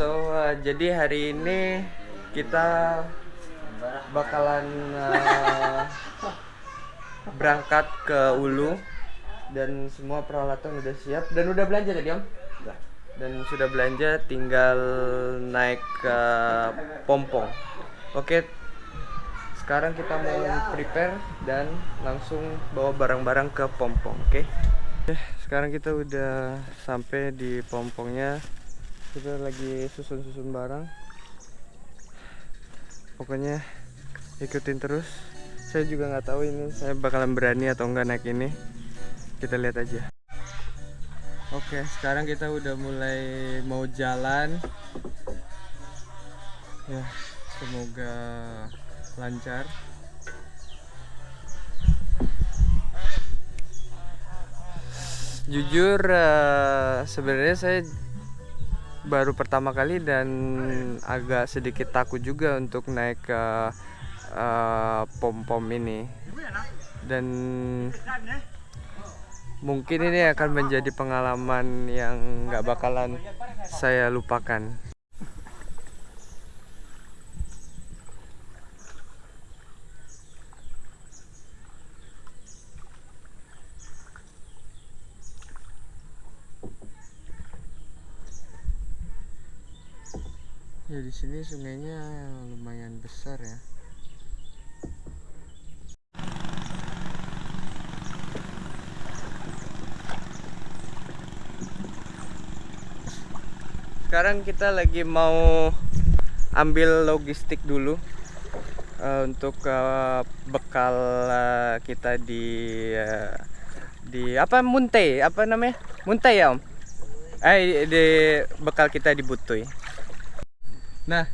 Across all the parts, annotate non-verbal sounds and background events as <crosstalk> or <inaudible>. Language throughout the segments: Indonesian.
So uh, jadi hari ini kita bakalan uh, berangkat ke Ulu dan semua peralatan udah siap dan udah belanja tadi om? Dan sudah belanja tinggal naik ke Pompong. Oke, sekarang kita mau prepare dan langsung bawa barang-barang ke Pompong. Oke. Eh, sekarang kita udah sampai di Pompongnya. Kita lagi susun-susun barang. Pokoknya ikutin terus. Saya juga nggak tahu ini saya bakalan berani atau enggak naik ini. Kita lihat aja. Oke, sekarang kita udah mulai mau jalan. Ya, semoga lancar. Jujur eh, sebenarnya saya baru pertama kali dan agak sedikit takut juga untuk naik ke eh, pom-pom ini. Dan mungkin ini akan menjadi pengalaman yang nggak bakalan saya lupakan. Ya di sini sungainya lumayan besar ya. Sekarang kita lagi mau ambil logistik dulu eh, untuk eh, bekal eh, kita di eh, di apa Muntai apa namanya Muntai ya om? Eh di bekal kita di Butuy. Nah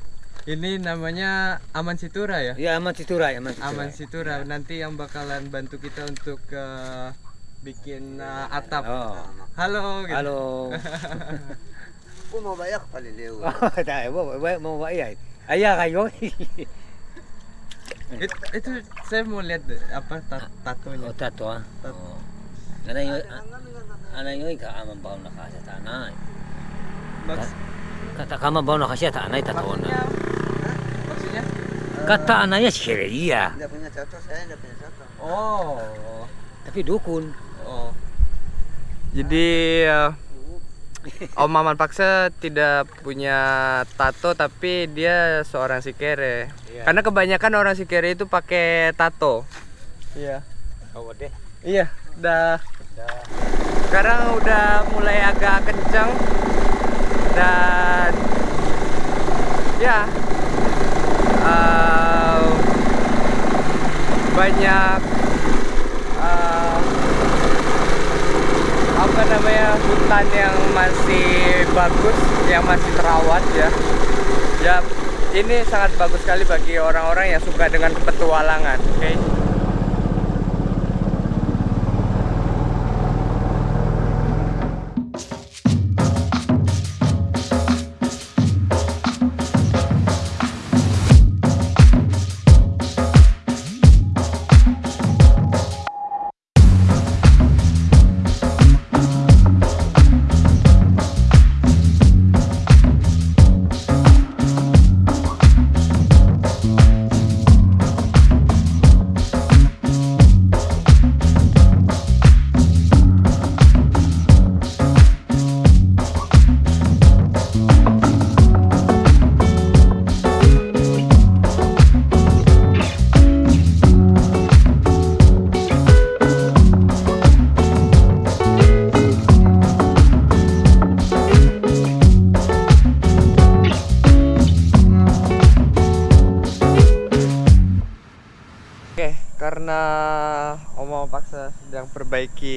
ini namanya Aman Situra ya? Ya aman Citura, aman Citura. Aman Situra nanti yang bakalan bantu kita untuk eh, bikin eh, atap. Oh. Halo. gitu. Halo. Kung mabayak paliliw. Tayo mo, mo mo ba iya? Aya kayo. It, itu saya mau lihat apa tat tatonya. Oh, tato ah. Tat- Oh. Ana yo ana yo ka aman baw na kasi tanay. Maks- Kata kama baw na kasi tanay tato maksudnya, na. maksudnya? Kata anaya sireria. Hindi punya contoh, saya hindi punya contoh. Oh. Tapi dukun. Oh. Jadi eh, Om Maman Paksa tidak punya tato tapi dia seorang sikere. Iya. Karena kebanyakan orang sikere itu pakai tato. Iya. Oh, deh. Iya, udah sekarang udah mulai agak kencang dan ya eh, banyak eh, apa namanya hutan yang masih bagus yang masih terawat ya. Ya ini sangat bagus sekali bagi orang-orang yang suka dengan petualangan oke Oke, karena Oma Paksa sedang perbaiki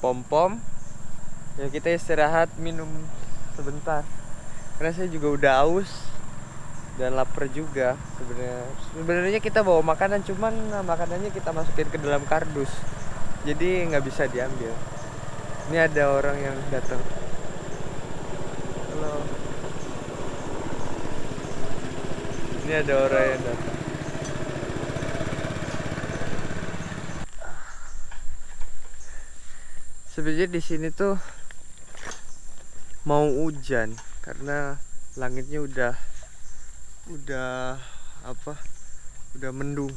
pom-pom, ya kita istirahat minum sebentar. Karena saya juga udah aus dan lapar juga sebenarnya. Sebenarnya kita bawa makanan, cuman makanannya kita masukin ke dalam kardus, jadi nggak bisa diambil. Ini ada orang yang datang. Halo. Ini ada orang yang datang. Sebenarnya di sini tuh mau hujan karena langitnya udah udah apa udah mendung.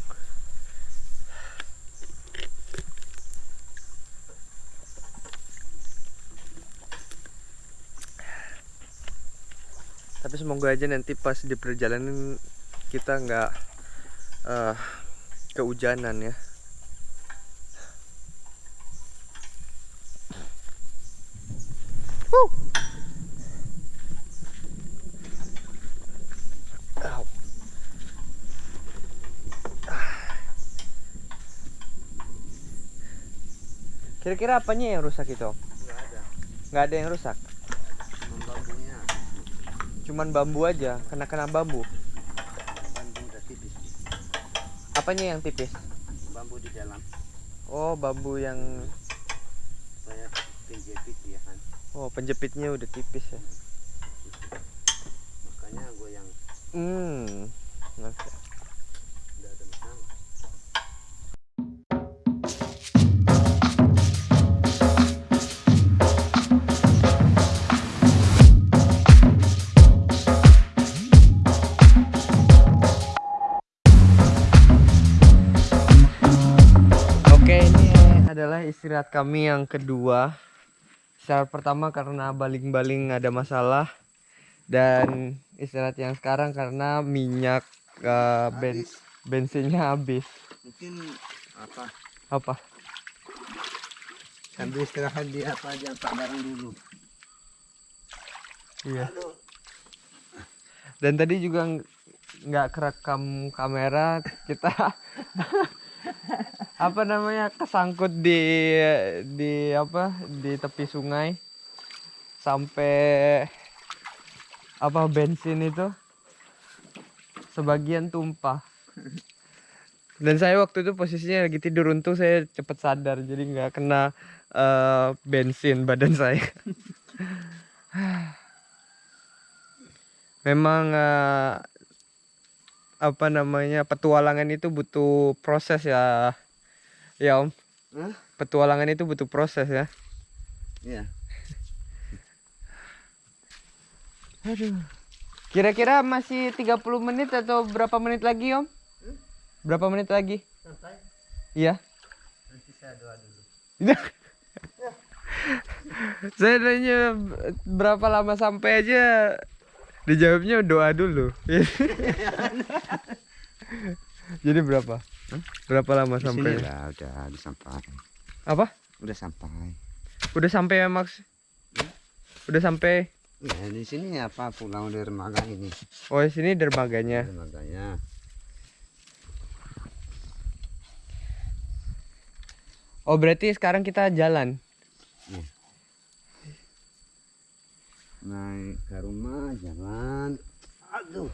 Tapi semoga aja nanti pas di perjalanan kita nggak eh, kehujanan ya Kira-kira apanya yang rusak itu? Nggak ada. Nggak ada yang rusak. Cuma bambunya. Cuman bambu aja, kena-kena bambu. Bambu udah tipis. Apanya yang tipis? Bambu di dalam. Oh, bambu yang Saya penjepit ya kan. oh penjepitnya udah tipis ya. Makanya gue yang Hmm. Oke. Adalah istirahat kami yang kedua. Istirahat pertama karena baling-baling ada masalah dan istirahat yang sekarang karena minyak eh, ben- Habis. bensinnya habis. Mungkin apa? Apa? Sambil istirahat di apa aja pak barang dulu. Iya. Dan tadi juga ng- nggak kerekam kamera kita <laughs> apa namanya? Kesangkut di di apa? Di tepi sungai. Sampai apa bensin itu sebagian tumpah. Dan saya waktu itu posisinya lagi tidur. Untung saya cepat sadar jadi nggak kena eh, bensin badan saya. Memang eh, apa namanya petualangan itu butuh proses ya ya om. Hah? petualangan itu butuh proses ya. Iya. aduh. Kira-kira masih 30 menit atau berapa menit lagi om? Berapa menit lagi? Sampai iya. Nanti saya doa dulu. <laughs> saya nanya berapa lama sampai aja? Dijawabnya doa dulu. <laughs> <laughs> Jadi berapa berapa lama sampai lah udah udah sampai. apa Udah sampai. udah sampai ya Max udah sampai Ya di sini apa pulang dari Remaga ini. oh di sini dermaganya Remaganya. oh berarti sekarang kita jalan Naik ke rumah jalan. Aduh.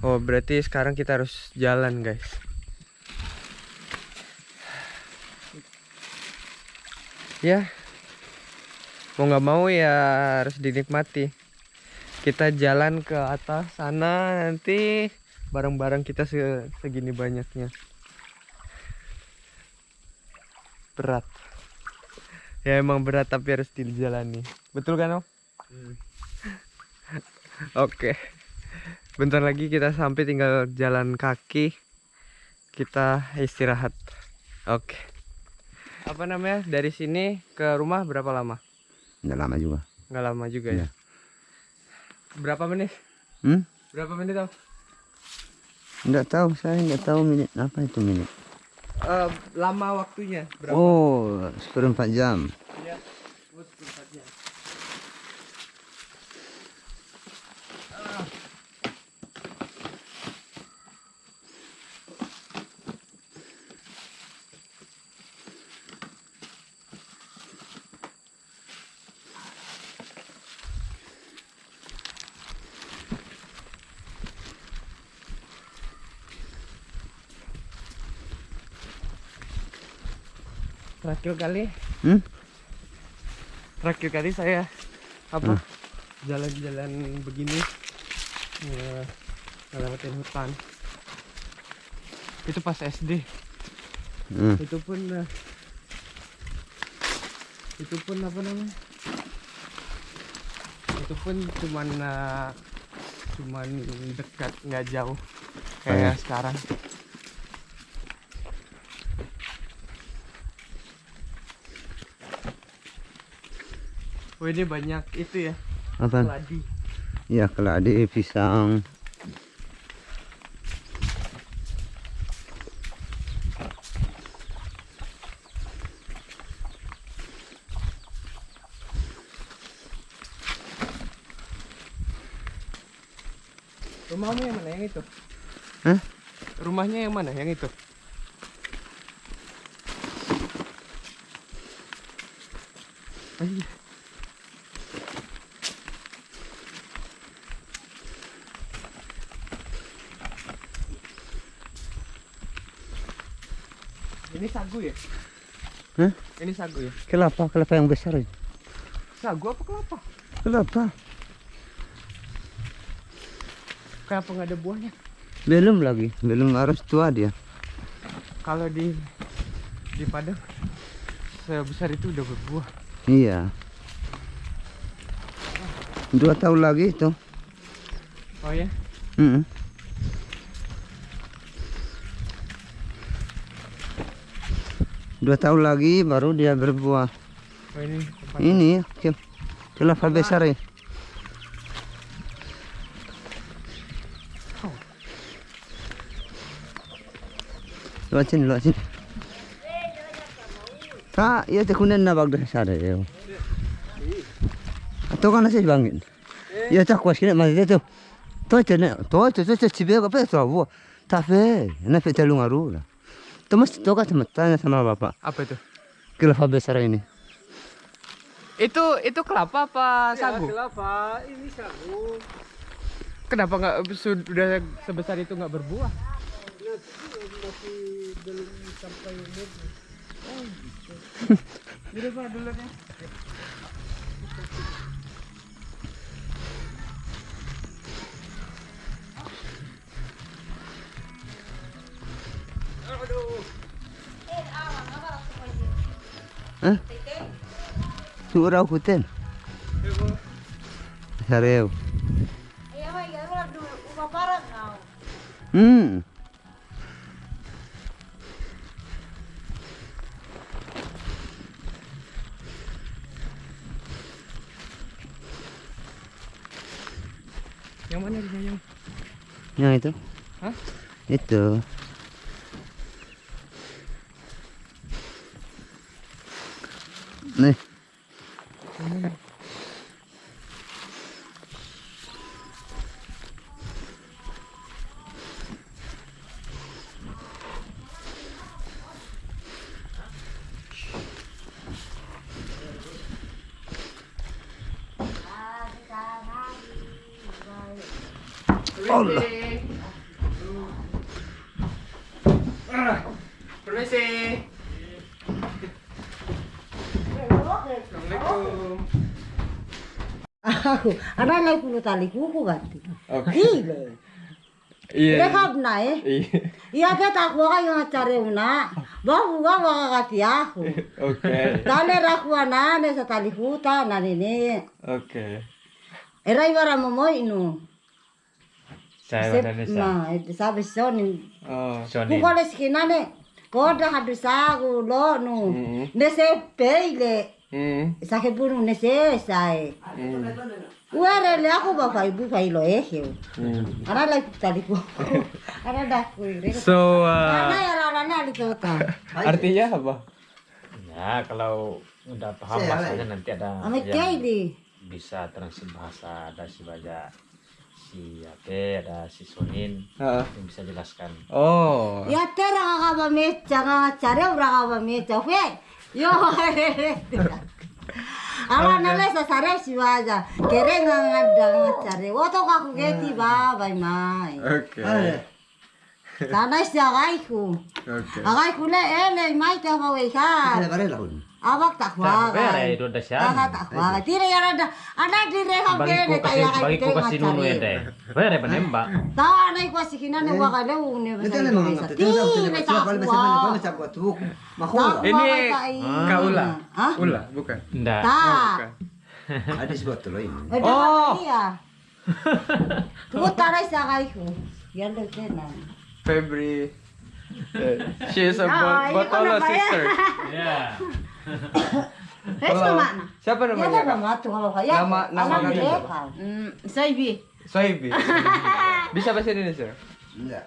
oh berarti sekarang kita harus jalan guys ya. Mau nggak mau ya harus dinikmati. Kita jalan ke atas sana nanti barang-barang kita se- segini banyaknya. Berat. Ya emang berat tapi harus dijalani. Betul kan om? <laughs> Oke. Bentar lagi kita sampai tinggal jalan kaki. Kita istirahat. Oke apa namanya dari sini ke rumah berapa lama Udah lama juga. nggak lama juga ya Iya. berapa menit Hmm? berapa menit om Enggak tahu saya enggak tahu menit apa itu menit. Eh, lama waktunya berapa Oh, seperempat jam. Iya. Oh, sebentar aja. Terakhir kali. Hmm? terakhir kali saya apa? Jalan-jalan begini ya, ngelewatin hutan. Itu pas SD Hmm. itu pun eh, itu pun apa namanya? Itu pun cuman uh, cuman dekat nggak jauh kayak sekarang Oh ini banyak itu ya Apa? keladi Ya keladi pisang. Rumahmu yang mana yang itu? Hah? Rumahnya yang mana yang itu? Ayo. Ini sagu ya? Hah? Ini sagu ya? Kelapa, kelapa yang besar itu. Sagu apa kelapa? Kelapa. Kenapa nggak ada buahnya? Belum lagi, belum harus tua dia. Kalau di di Padang sebesar itu udah berbuah. Iya. Dua tahun lagi itu. Oh ya? Mm-mm. Dua tahun lagi baru dia berbuah. Oh ini. Ini ke- kelapa besar ya. Luat sini, luat sini. Tak, ya tekunan na bagda sada ya. Atau kan nasi bangin. Ya tak kuas kena mati tu. Tu tu na, tu tu tu tu tu ngaru lah. Tu mesti tu kan tanya sama bapak. Apa itu? Kelapa besar ini. Itu itu kelapa apa sagu? kelapa, ini sagu. Kenapa nggak sudah sebesar itu nggak berbuah? Masih belum sampai umur. Jadi pak dulunya. Hah? Surau hutan. Sareu. Hmm. Yang mana di yang? Yang itu? Hah? Itu. Nih. Allah. Permisi. Assalamualaikum. Aku, ana lai kulo tali kuku gati. Oke. Gile. Iya. Rekap na eh. Iya. Iya ke tak wa kayo ngacare una. Bahu wa wa gati aku. Oke. Dale raku ana ne sa tali kuta na nene. Oke. Era ibara momo inu. Saya Vanessa. Ma, itu sabe soni. Oh. Sony. Kuko le skina ne. Koda hadu sagu lo nu. Ne se peile. Sa ke bunu ne se sai. Uare le aku ba fai bu fai lo eh. Hmm. Tali kuire. So, Ana uh, ya lalana di kota. artinya apa? Ya, kalau udah paham bahasanya nanti ada yang bisa translate bahasa ada si baja si Ate, ada si Sonin Heeh. yang bisa jelaskan. Oh. Ya ka ba mecha nga chare ura ka ba mecha fe. Yo. Ala na le sa sare si waja. Kere nga nga da nga chare. Woto ka ku geti ba bai mai. Oke. Sana si agai ku. Oke. Agai ku le ele mai ta ba we ka. Abak tak wa. Tapi ada itu ada siapa? Aha tak wa. Tire ya ada. Ku ta kasih ya bagi ku kasih nunu ya deh. Bayar ya penembak. Ta ana ko si kinana wa ka le une ba. Tire ta wa. Ini kaula. Ula, bukan. Enggak. Ta. Oh. <laughs> Ada sebab tu lain. Eh, Oh. iya. Tuh <laughs> taray sa kayo. Yan lang tenan. Febri. Eh, <laughs> She is a Ah, Bo- ini ko Botolo na ba yan? sister. Ya. Hey, Hello. sama na. Siapa Ya namanya? ya. Nama- nama Alam kami. ni Eka. Mm, Saibi. Soibi. <laughs> Bisa bahasa Indonesia? Enggak.